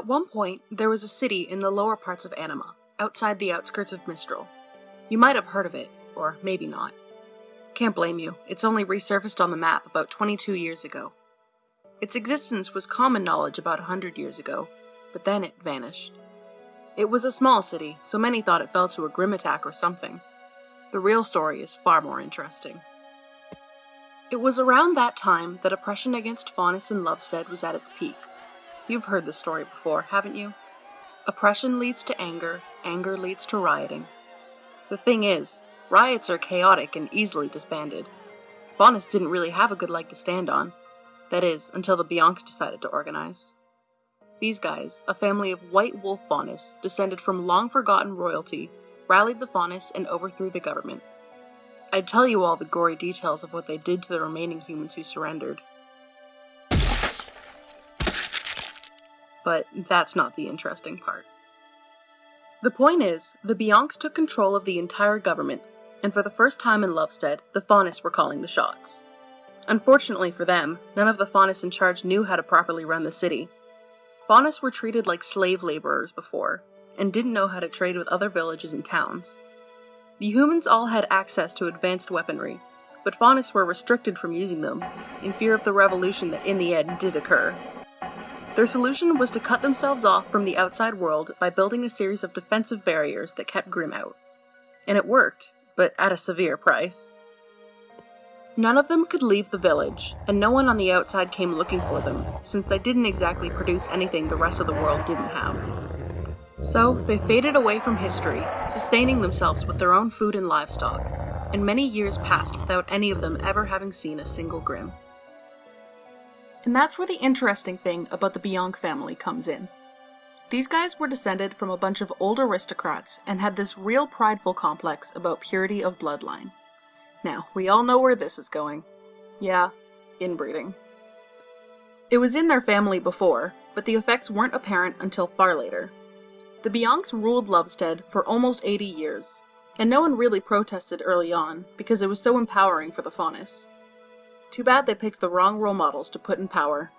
At one point, there was a city in the lower parts of Anima, outside the outskirts of Mistral. You might have heard of it, or maybe not. Can't blame you, it's only resurfaced on the map about 22 years ago. Its existence was common knowledge about a hundred years ago, but then it vanished. It was a small city, so many thought it fell to a Grimm attack or something. The real story is far more interesting. It was around that time that oppression against Faunus and Lovestead was at its peak. You've heard the story before, haven't you? Oppression leads to anger, anger leads to rioting. The thing is, riots are chaotic and easily disbanded. Faunus didn't really have a good leg to stand on. That is, until the Biancs decided to organize. These guys, a family of white wolf Faunus, descended from long forgotten royalty, rallied the Faunus and overthrew the government. I'd tell you all the gory details of what they did to the remaining humans who surrendered. But that's not the interesting part. The point is, the Biancs took control of the entire government, and for the first time in Lovestead, the Faunus were calling the shots. Unfortunately for them, none of the Faunus in charge knew how to properly run the city. Faunus were treated like slave laborers before, and didn't know how to trade with other villages and towns. The humans all had access to advanced weaponry, but Faunus were restricted from using them, in fear of the revolution that in the end did occur. Their solution was to cut themselves off from the outside world by building a series of defensive barriers that kept Grimm out. And it worked, but at a severe price. None of them could leave the village, and no one on the outside came looking for them, since they didn't exactly produce anything the rest of the world didn't have. So, they faded away from history, sustaining themselves with their own food and livestock, and many years passed without any of them ever having seen a single Grimm. And that's where the interesting thing about the Bianc family comes in. These guys were descended from a bunch of old aristocrats and had this real prideful complex about purity of bloodline. Now, we all know where this is going. Yeah, inbreeding. It was in their family before, but the effects weren't apparent until far later. The Biancs ruled Lovestead for almost 80 years, and no one really protested early on because it was so empowering for the Faunus. Too bad they picked the wrong role models to put in power.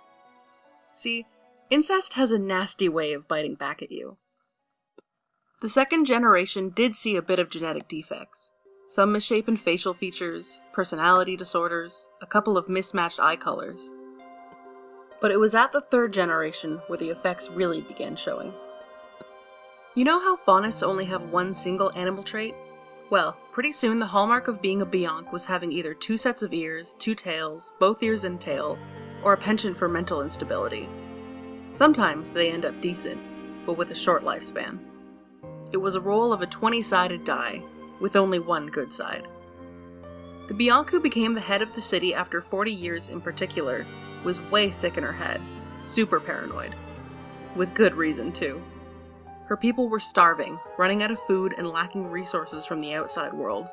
See, incest has a nasty way of biting back at you. The second generation did see a bit of genetic defects, some misshapen facial features, personality disorders, a couple of mismatched eye colors. But it was at the third generation where the effects really began showing. You know how Faunus only have one single animal trait? Well, pretty soon the hallmark of being a Bianc was having either two sets of ears, two tails, both ears and tail, or a penchant for mental instability. Sometimes they end up decent, but with a short lifespan. It was a roll of a 20 sided die, with only one good side. The Bianc who became the head of the city after 40 years in particular was way sick in her head, super paranoid. With good reason, too. Her people were starving, running out of food, and lacking resources from the outside world,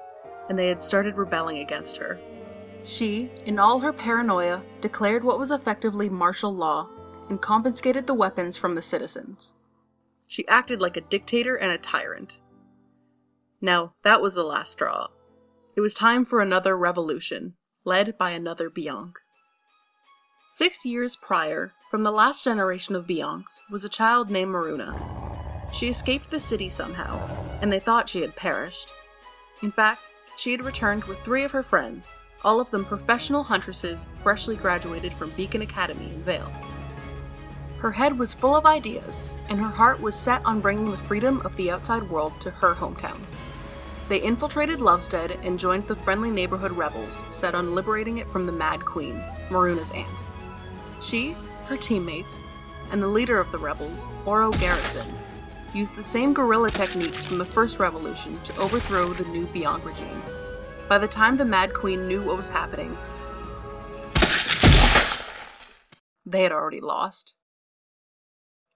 and they had started rebelling against her. She, in all her paranoia, declared what was effectively martial law and confiscated the weapons from the citizens. She acted like a dictator and a tyrant. Now, that was the last straw. It was time for another revolution, led by another Bianc. Six years prior, from the last generation of Biancs, was a child named Maruna. She escaped the city somehow, and they thought she had perished. In fact, she had returned with three of her friends, all of them professional huntresses freshly graduated from Beacon Academy in Vale. Her head was full of ideas, and her heart was set on bringing the freedom of the outside world to her hometown. They infiltrated Lovestead and joined the friendly neighborhood rebels, set on liberating it from the Mad Queen, Maruna's aunt. She, her teammates, and the leader of the rebels, Oro Garrison, used the same guerrilla techniques from the first revolution to overthrow the new Bianc regime. By the time the Mad Queen knew what was happening, they had already lost.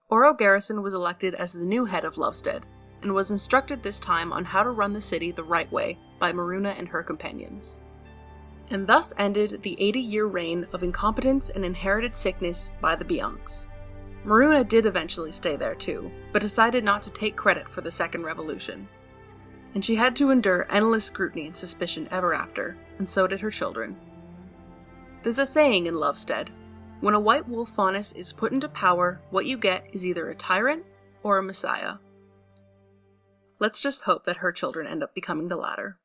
Oro Garrison was elected as the new head of Lovestead, and was instructed this time on how to run the city the right way by Maruna and her companions. And thus ended the 80 year reign of incompetence and inherited sickness by the Biancs. Maruna did eventually stay there too, but decided not to take credit for the Second Revolution. And she had to endure endless scrutiny and suspicion ever after, and so did her children. There's a saying in Lovestead When a white wolf faunus is put into power, what you get is either a tyrant or a messiah. Let's just hope that her children end up becoming the latter.